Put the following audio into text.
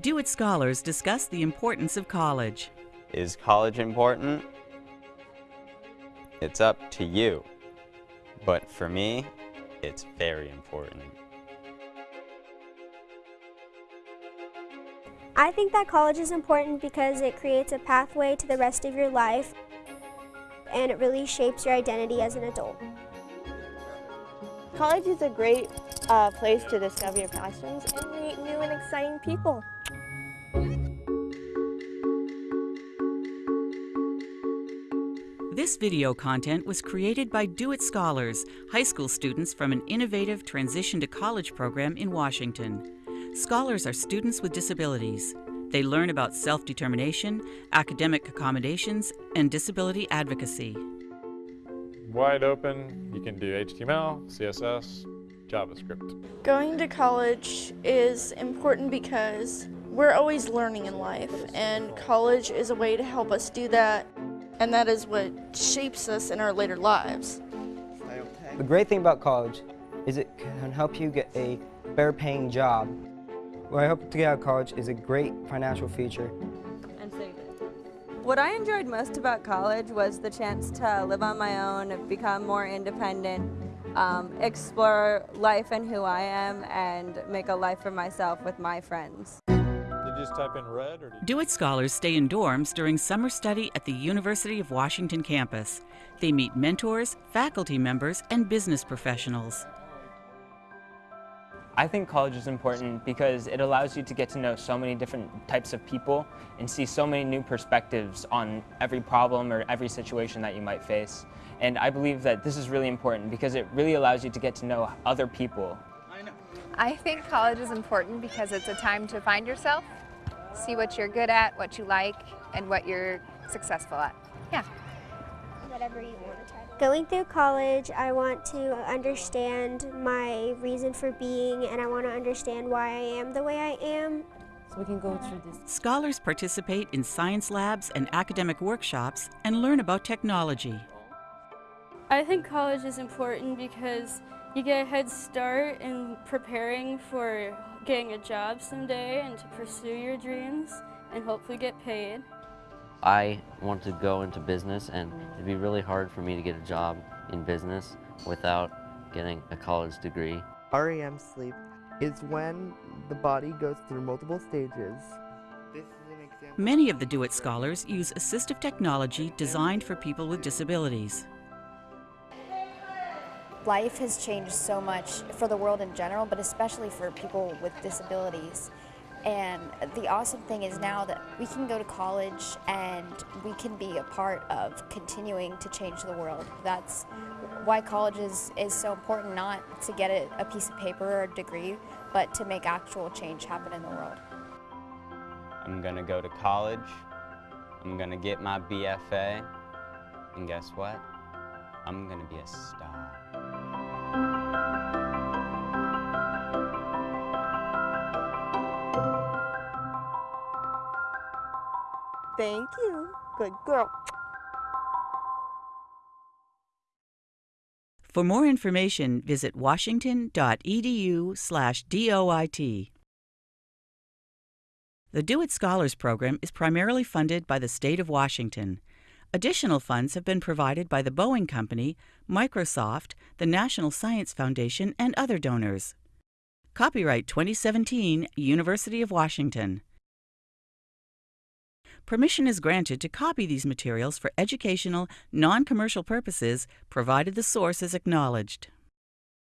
DoIT scholars discuss the importance of college. Is college important? It's up to you. But for me, it's very important. I think that college is important because it creates a pathway to the rest of your life and it really shapes your identity as an adult. College is a great uh, place to discover your passions and meet new and exciting people. This video content was created by DoIT Scholars, high school students from an innovative transition to college program in Washington. Scholars are students with disabilities. They learn about self-determination, academic accommodations, and disability advocacy. Wide open, you can do HTML, CSS, JavaScript. Going to college is important because we're always learning in life and college is a way to help us do that and that is what shapes us in our later lives. The great thing about college is it can help you get a better paying job. What I hope to get out of college is a great financial future. And save it. What I enjoyed most about college was the chance to live on my own, become more independent, um, explore life and who I am, and make a life for myself with my friends. Did you just type in red or DoIT scholars stay in dorms during summer study at the University of Washington campus. They meet mentors, faculty members, and business professionals. I think college is important because it allows you to get to know so many different types of people and see so many new perspectives on every problem or every situation that you might face. And I believe that this is really important because it really allows you to get to know other people. I think college is important because it's a time to find yourself, see what you're good at, what you like, and what you're successful at. Yeah. Whatever you want to try. Going through college, I want to understand my reason for being and I want to understand why I am the way I am. So we can go through this. Scholars participate in science labs and academic workshops and learn about technology. I think college is important because you get a head start in preparing for getting a job someday and to pursue your dreams and hopefully get paid. I want to go into business and it'd be really hard for me to get a job in business without getting a college degree. REM sleep is when the body goes through multiple stages. Many of the DoIT scholars use assistive technology designed for people with disabilities. Life has changed so much for the world in general, but especially for people with disabilities. And the awesome thing is now that we can go to college and we can be a part of continuing to change the world. That's why college is, is so important, not to get a, a piece of paper or a degree, but to make actual change happen in the world. I'm gonna go to college, I'm gonna get my BFA, and guess what? I'm gonna be a star. Thank you. Good girl. For more information, visit washington.edu/doit. The DoIT Scholars Program is primarily funded by the state of Washington. Additional funds have been provided by the Boeing Company, Microsoft, the National Science Foundation, and other donors. Copyright 2017, University of Washington. Permission is granted to copy these materials for educational, non-commercial purposes, provided the source is acknowledged.